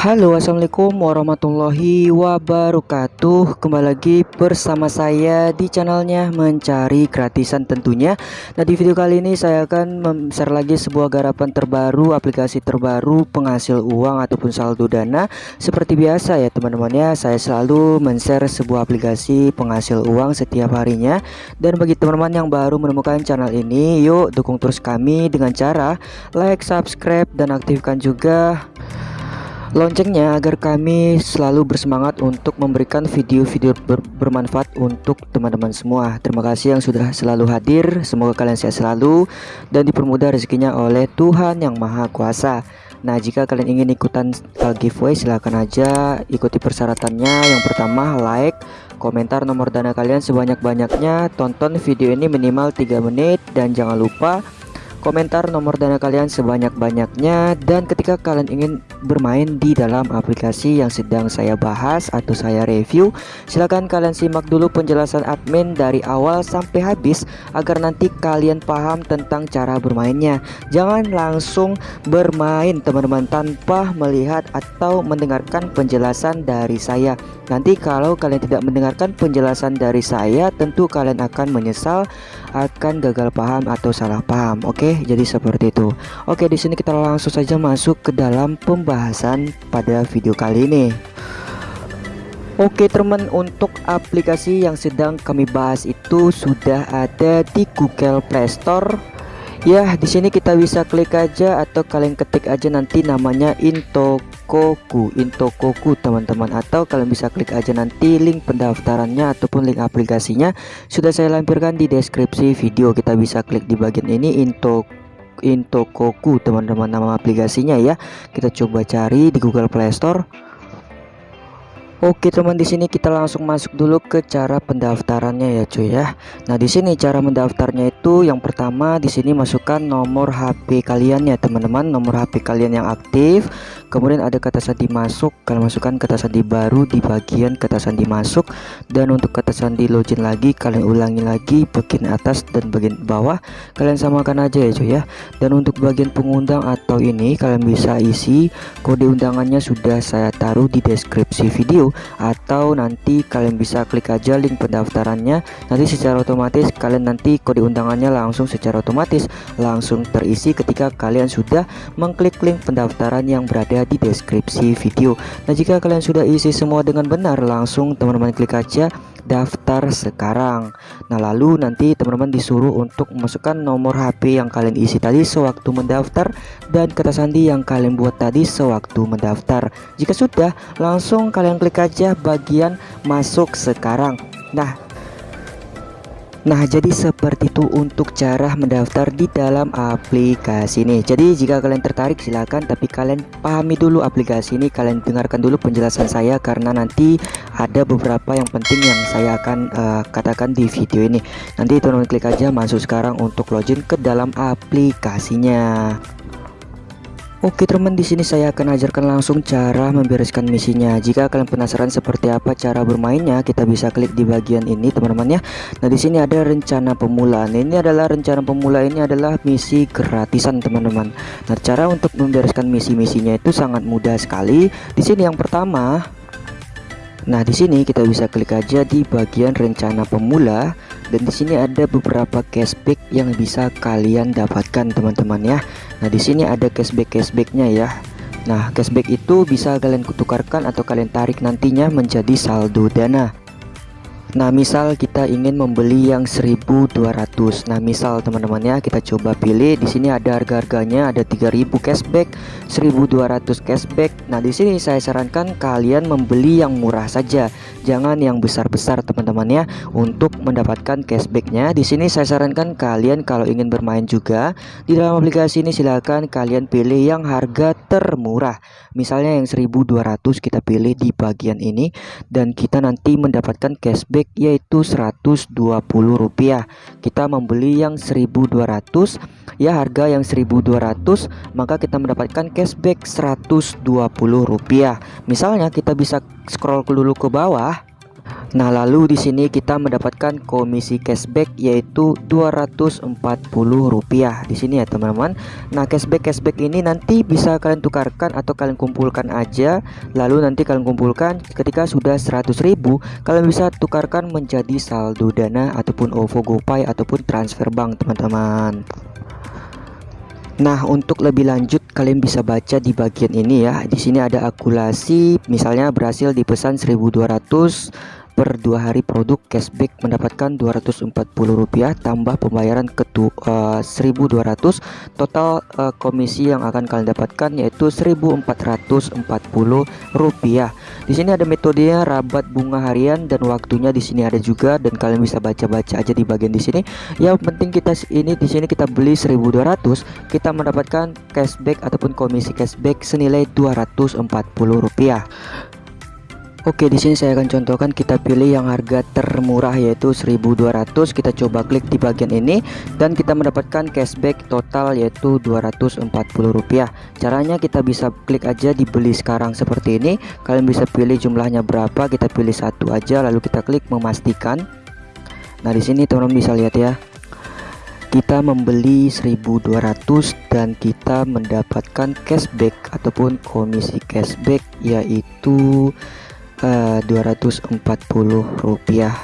Halo assalamualaikum warahmatullahi wabarakatuh. Kembali lagi bersama saya di channelnya Mencari Gratisan tentunya. Nah di video kali ini saya akan share lagi sebuah garapan terbaru Aplikasi terbaru penghasil uang ataupun saldo dana. Seperti biasa ya teman-teman ya Saya selalu men-share sebuah aplikasi penghasil uang setiap harinya. Dan bagi teman-teman yang baru menemukan channel ini Yuk dukung terus kami dengan cara like, subscribe, dan aktifkan juga loncengnya agar kami selalu bersemangat untuk memberikan video-video ber bermanfaat untuk teman-teman semua. Terima kasih yang sudah selalu hadir. Semoga kalian sehat selalu dan dipermudah rezekinya oleh Tuhan yang Maha Kuasa. Nah, jika kalian ingin ikutan uh, giveaway silahkan aja ikuti persyaratannya. Yang pertama, like, komentar nomor dana kalian sebanyak-banyaknya, tonton video ini minimal 3 menit dan jangan lupa komentar nomor dana kalian sebanyak-banyaknya dan ketika kalian ingin bermain di dalam aplikasi yang sedang saya bahas atau saya review silahkan kalian simak dulu penjelasan admin dari awal sampai habis agar nanti kalian paham tentang cara bermainnya. Jangan langsung bermain teman-teman tanpa melihat atau mendengarkan penjelasan dari saya. Nanti kalau kalian tidak mendengarkan penjelasan dari saya tentu kalian akan menyesal akan gagal paham atau salah paham oke Jadi seperti itu. Oke, di sini kita langsung saja masuk ke dalam pembahasan pada video kali ini. Oke teman untuk aplikasi yang sedang kami bahas itu sudah ada di Google Play Store. Ya, di sini kita bisa klik aja atau kalian ketik aja nanti namanya Intokoku, Intokoku teman-teman atau kalian bisa klik aja nanti link pendaftarannya ataupun link aplikasinya sudah saya lampirkan di deskripsi video. Kita bisa klik di bagian ini Into Intokoku teman-teman nama aplikasinya ya. Kita coba cari di Google Play Store. Oke teman di sini kita langsung masuk dulu ke cara pendaftarannya ya cuy ya. Nah di sini cara mendaftarnya itu yang pertama di sini masukkan nomor HP kalian ya teman-teman, nomor HP kalian yang aktif. Kemudian ada kata sandi masuk, kalian masukkan kata sandi baru di bagian kata sandi masuk dan untuk kata sandi login lagi kalian ulangi lagi bagian atas dan bagian bawah kalian samakan aja ya cuy ya. Dan untuk bagian pengundang atau ini kalian bisa isi kode undangannya sudah saya taruh di deskripsi video atau nanti kalian bisa klik aja link pendaftarannya. Nanti secara otomatis kalian nanti kode undangannya langsung secara otomatis langsung terisi ketika kalian sudah mengklik link pendaftaran yang berada di deskripsi video. Nah jika kalian sudah isi semua dengan benar langsung teman-teman klik aja daftar sekarang. Nah lalu nanti teman-teman disuruh untuk memasukkan nomor HP yang kalian isi tadi sewaktu mendaftar dan kata sandi yang kalian buat tadi sewaktu mendaftar. Jika sudah langsung kalian klik aja bagian masuk sekarang. Nah Nah jadi seperti itu untuk cara mendaftar di dalam aplikasi ini. Jadi jika kalian tertarik silahkan tapi kalian pahami dulu aplikasi ini. Kalian dengarkan dulu penjelasan saya karena nanti ada beberapa yang penting yang saya akan uh, katakan di video ini. Nanti teman-teman klik aja masuk sekarang untuk login ke dalam aplikasinya Oke teman di sini saya akan ajarkan langsung cara membereskan misinya. Jika kalian penasaran seperti apa cara bermainnya, kita bisa klik di bagian ini teman-teman ya. Nah di sini ada rencana pemula. Nah, ini adalah rencana pemula ini adalah misi gratisan teman-teman. Nah cara untuk membereskan misi-misinya itu sangat mudah sekali. Di sini yang pertama, nah di sini kita bisa klik aja di bagian rencana pemula dan di sini ada beberapa cashback yang bisa kalian dapatkan teman-teman ya. Nah di sini ada cashback cashbacknya ya. Nah cashback itu bisa kalian tukarkan atau kalian tarik nantinya menjadi saldo dana Nah misal kita ingin membeli yang 1200 Nah misal teman-teman ya kita coba pilih. Di sini ada harga-harganya ada 3000 cashback 1200 cashback. Nah di sini saya sarankan kalian membeli yang murah saja jangan yang besar-besar teman-teman ya untuk mendapatkan cashbacknya. Di sini saya sarankan kalian kalau ingin bermain juga di dalam aplikasi ini silahkan kalian pilih yang harga termurah. Misalnya yang 1200 kita pilih di bagian ini dan kita nanti mendapatkan cashback yaitu 120 rupiah kita membeli yang 1200 ya harga yang 1200 maka kita mendapatkan cashback 120 rupiah misalnya kita bisa scroll dulu ke bawah Nah, lalu di sini kita mendapatkan komisi cashback yaitu Rp240 di sini ya, teman-teman. Nah, cashback cashback ini nanti bisa kalian tukarkan atau kalian kumpulkan aja. Lalu nanti kalian kumpulkan ketika sudah 100.000, kalian bisa tukarkan menjadi saldo dana ataupun OVO GoPay ataupun transfer bank, teman-teman. Nah, untuk lebih lanjut kalian bisa baca di bagian ini ya. Di sini ada akulasi, misalnya berhasil dipesan 1200 per dua hari produk cashback mendapatkan Rp240 tambah pembayaran ke uh, 1200 total uh, komisi yang akan kalian dapatkan yaitu Rp1440 di sini ada metodenya rabat bunga harian dan waktunya di sini ada juga dan kalian bisa baca-baca aja di bagian di sini. Yang penting kita ini di sini kita beli 1200 kita mendapatkan cashback ataupun komisi cashback senilai Rp240 Oke, di sini saya akan contohkan kita pilih yang harga termurah yaitu 1200. Kita coba klik di bagian ini dan kita mendapatkan cashback total yaitu Rp240. Caranya kita bisa klik aja di beli sekarang seperti ini. Kalian bisa pilih jumlahnya berapa, kita pilih satu aja lalu kita klik memastikan. Nah, di sini teman-teman bisa lihat ya. Kita membeli 1200 dan kita mendapatkan cashback ataupun komisi cashback yaitu uh, rupiah.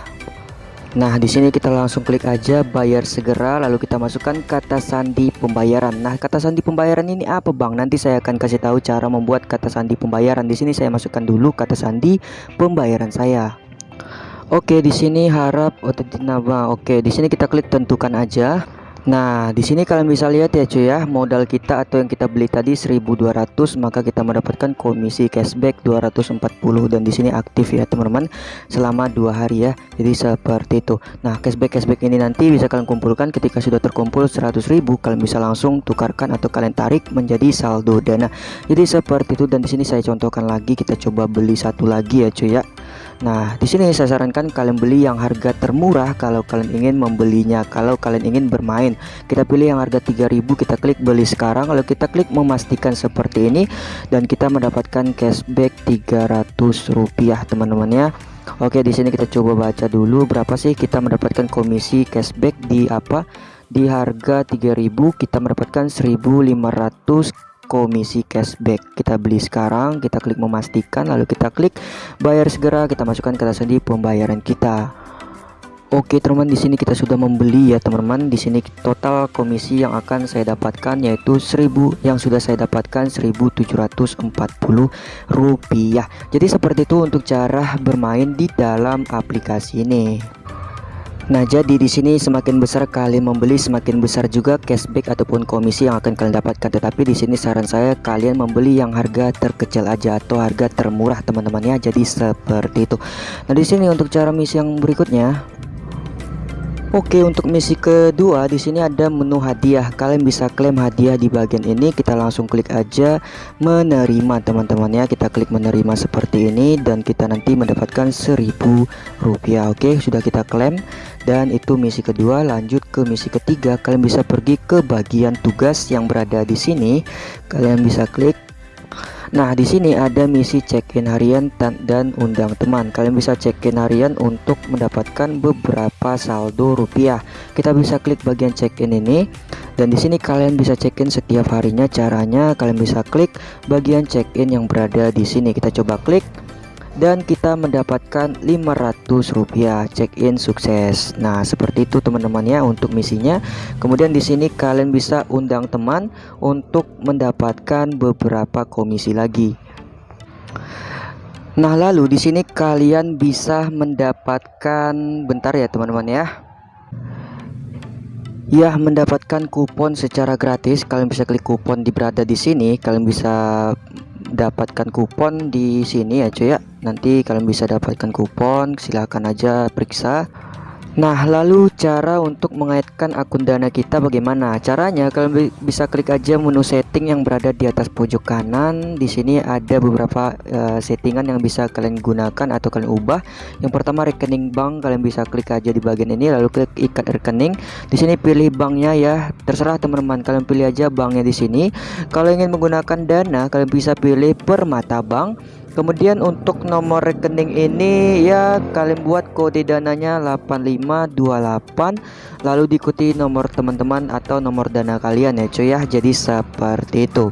Nah, di sini kita langsung klik aja bayar segera lalu kita masukkan kata sandi pembayaran. Nah, kata sandi pembayaran ini apa, Bang? Nanti saya akan kasih tahu cara membuat kata sandi pembayaran. Di sini saya masukkan dulu kata sandi pembayaran saya. Oke, di sini harap otomatis nama. Oke, di sini kita klik tentukan aja. Nah, di sini kalian bisa lihat ya cuy ya, modal kita atau yang kita beli tadi 1200 maka kita mendapatkan komisi cashback 240 dan di sini aktif ya teman-teman selama dua hari ya. Jadi seperti itu. Nah, cashback cashback ini nanti bisa kalian kumpulkan ketika sudah terkumpul 100.000 kalian bisa langsung tukarkan atau kalian tarik menjadi saldo dana. Jadi seperti itu dan di sini saya contohkan lagi kita coba beli satu lagi ya cuy ya. Nah, di sini saya sarankan kalian beli yang harga termurah kalau kalian ingin membelinya. Kalau kalian ingin bermain, kita pilih yang harga 3000, kita klik beli sekarang lalu kita klik memastikan seperti ini dan kita mendapatkan cashback 300 rupiah teman-teman ya. Oke, di sini kita coba baca dulu berapa sih kita mendapatkan komisi cashback di apa? Di harga 3000 kita mendapatkan 1500 komisi cashback. Kita beli sekarang kita klik memastikan lalu kita klik bayar segera. Kita masukkan kata sandi pembayaran kita. Oke teman-teman di sini kita sudah membeli ya teman-teman. Di sini total komisi yang akan saya dapatkan yaitu 1000 yang sudah saya dapatkan 1740 rupiah. Jadi seperti itu untuk cara bermain di dalam aplikasi ini Nah, jadi di sini semakin besar kalian membeli, semakin besar juga cashback ataupun komisi yang akan kalian dapatkan. Tetapi di sini saran saya kalian membeli yang harga terkecil aja atau harga termurah, teman-teman ya. Jadi seperti itu. Nah, di sini untuk cara misi yang berikutnya Oke untuk misi kedua di sini ada menu hadiah. Kalian bisa klaim hadiah di bagian ini. Kita langsung klik aja menerima teman-teman ya. Kita klik menerima seperti ini dan kita nanti mendapatkan seribu rupiah. Oke sudah kita klaim. Dan itu misi kedua. Lanjut ke misi ketiga. Kalian bisa pergi ke bagian tugas yang berada di sini. Kalian bisa klik Nah, di sini ada misi check-in harian dan undang teman. Kalian bisa check-in harian untuk mendapatkan beberapa saldo rupiah. Kita bisa klik bagian check-in ini dan di sini kalian bisa check-in setiap harinya. Caranya kalian bisa klik bagian check-in yang berada di sini. Kita coba klik dan kita mendapatkan 500 rupiah. Check-in sukses. Nah seperti itu teman-teman ya untuk misinya. Kemudian di sini kalian bisa undang teman untuk mendapatkan beberapa komisi lagi. Nah lalu di sini kalian bisa mendapatkan bentar ya teman-teman ya. Ya mendapatkan kupon secara gratis. Kalian bisa klik kupon di berada di sini. Kalian bisa dapatkan kupon di sini ya cuy ya. Nanti kalian bisa dapatkan kupon silahkan aja periksa Nah lalu cara untuk mengaitkan akun dana kita bagaimana? Caranya kalian bisa klik aja menu setting yang berada di atas pojok kanan. Di sini ada beberapa uh, settingan yang bisa kalian gunakan atau kalian ubah. Yang pertama rekening bank. Kalian bisa klik aja di bagian ini lalu klik ikat rekening. Di sini pilih banknya ya. Terserah teman-teman kalian pilih aja banknya di sini. Kalau ingin menggunakan dana kalian bisa pilih permata bank kemudian untuk nomor rekening ini ya kalian buat kode dananya 8528 lalu diikuti nomor teman-teman atau nomor dana kalian ya cuy ya. Jadi seperti itu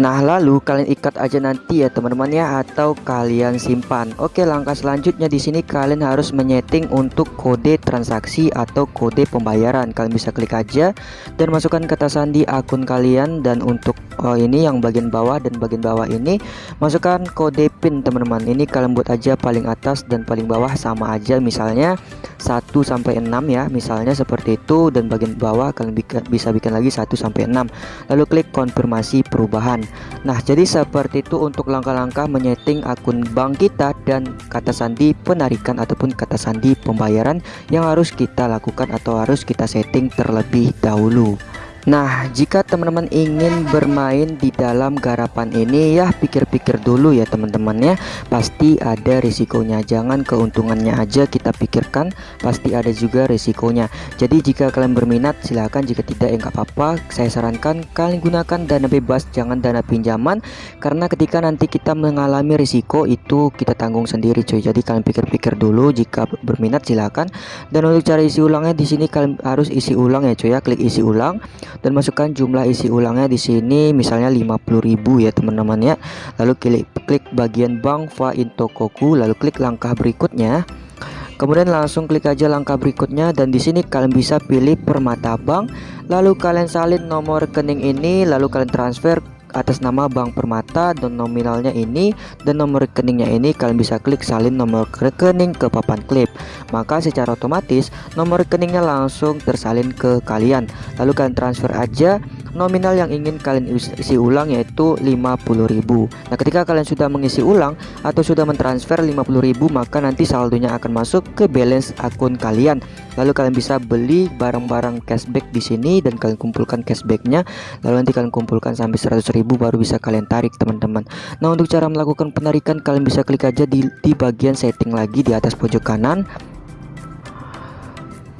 Nah lalu kalian ikat aja nanti ya teman-teman ya atau kalian simpan. Oke langkah selanjutnya di sini kalian harus menyeting untuk kode transaksi atau kode pembayaran. Kalian bisa klik aja dan masukkan kata sandi akun kalian dan untuk oh, ini yang bagian bawah dan bagian bawah ini masukkan kode PIN teman-teman. Ini kalian buat aja paling atas dan paling bawah sama aja misalnya 1 sampai 6 ya misalnya seperti itu dan bagian bawah kalian bisa bikin lagi 1 sampai 6. Lalu klik konfirmasi perubahan. Nah jadi seperti itu untuk langkah-langkah menyeting akun bank kita dan kata sandi penarikan ataupun kata sandi pembayaran yang harus kita lakukan atau harus kita setting terlebih dahulu Nah jika teman-teman ingin bermain di dalam garapan ini ya pikir-pikir dulu ya teman-teman ya. Pasti ada risikonya. Jangan keuntungannya aja kita pikirkan pasti ada juga risikonya. Jadi jika kalian berminat silahkan jika tidak ya nggak apa-apa. Saya sarankan kalian gunakan dana bebas jangan dana pinjaman. Karena ketika nanti kita mengalami risiko itu kita tanggung sendiri cuy. Jadi kalian pikir-pikir dulu. Jika berminat silahkan Dan untuk cara isi ulangnya di sini kalian harus isi ulang ya cuy ya. Klik isi ulang dan masukkan jumlah isi ulangnya di sini misalnya 50.000 ya teman-teman ya. Lalu klik klik bagian bank fa intokoku lalu klik langkah berikutnya. Kemudian langsung klik aja langkah berikutnya dan di sini kalian bisa pilih permata bank. Lalu kalian salin nomor rekening ini lalu kalian transfer atas nama Bank Permata dan nominalnya ini dan nomor rekeningnya ini kalian bisa klik salin nomor rekening ke papan klip. Maka secara otomatis nomor rekeningnya langsung tersalin ke kalian. Lalu kalian transfer aja nominal yang ingin kalian isi ulang yaitu 50.000 Nah ketika kalian sudah mengisi ulang atau sudah mentransfer 50.000 maka nanti saldonya akan masuk ke balance akun kalian. Lalu kalian bisa beli barang-barang cashback di sini dan kalian kumpulkan cashbacknya. Lalu nanti kalian kumpulkan sampai 100.000 baru bisa kalian tarik teman-teman. Nah untuk cara melakukan penarikan kalian bisa klik aja di, di bagian setting lagi di atas pojok kanan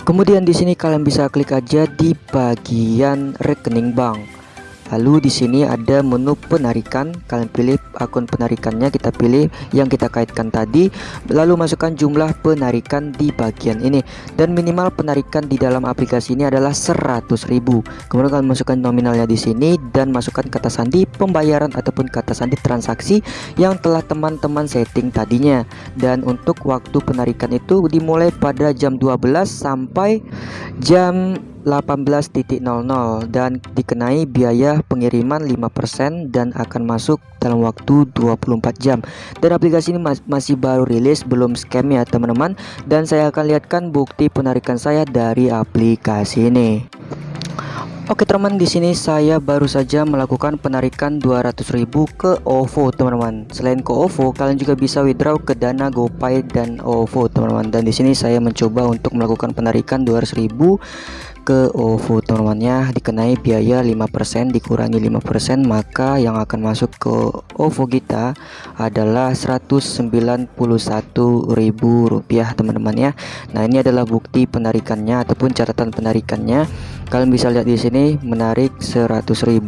Kemudian di sini kalian bisa klik aja di bagian rekening bank. Lalu di sini ada menu penarikan, kalian pilih akun penarikannya, kita pilih yang kita kaitkan tadi, lalu masukkan jumlah penarikan di bagian ini dan minimal penarikan di dalam aplikasi ini adalah 100.000. Kemudian kalian masukkan nominalnya di sini dan masukkan kata sandi pembayaran ataupun kata sandi transaksi yang telah teman-teman setting tadinya. Dan untuk waktu penarikan itu dimulai pada jam 12 sampai jam 18.00 dan dikenai biaya pengiriman 5% dan akan masuk dalam waktu 24 jam dan aplikasi ini masih baru rilis belum scam ya teman-teman dan saya akan lihatkan bukti penarikan saya dari aplikasi ini Oke teman di sini saya baru saja melakukan penarikan 200.000 ke OVO teman-teman. Selain ke OVO, kalian juga bisa withdraw ke Dana GoPay dan OVO teman-teman. Dan di sini saya mencoba untuk melakukan penarikan 200.000 ke OVO teman-temannya dikenai biaya 5% dikurangi 5% maka yang akan masuk ke OVO kita adalah Rp191.000 teman-teman ya. Nah ini adalah bukti penarikannya ataupun catatan penarikannya. Kalian bisa lihat di sini menarik 100.000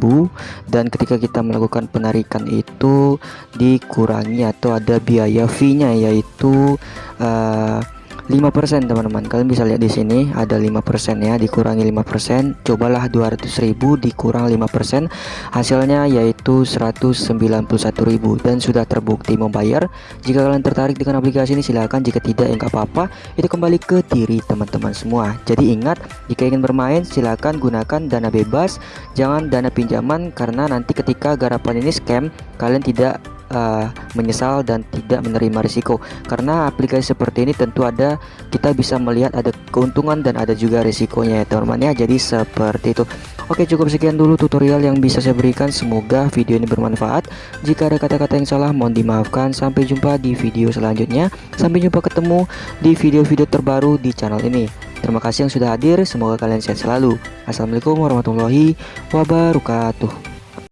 dan ketika kita melakukan penarikan itu dikurangi atau ada biaya fee nya yaitu uh, 5% teman-teman. Kalian bisa lihat di sini ada 5% ya dikurangi 5% cobalah 200.000 dikurang 5% hasilnya yaitu 191.000 dan sudah terbukti membayar. Jika kalian tertarik dengan aplikasi ini silahkan. Jika tidak ya apa-apa. Itu kembali ke diri teman-teman semua. Jadi ingat jika ingin bermain silahkan gunakan dana bebas. Jangan dana pinjaman karena nanti ketika garapan ini scam kalian tidak uh, menyesal dan tidak menerima risiko. Karena aplikasi seperti ini tentu ada kita bisa melihat ada keuntungan dan ada juga risikonya ya teman-teman ya. Jadi seperti itu. Oke cukup sekian dulu tutorial yang bisa saya berikan. Semoga video ini bermanfaat. Jika ada kata-kata yang salah mohon dimaafkan. Sampai jumpa di video selanjutnya. Sampai jumpa ketemu di video-video terbaru di channel ini. Terima kasih yang sudah hadir. Semoga kalian sehat selalu. Assalamualaikum warahmatullahi wabarakatuh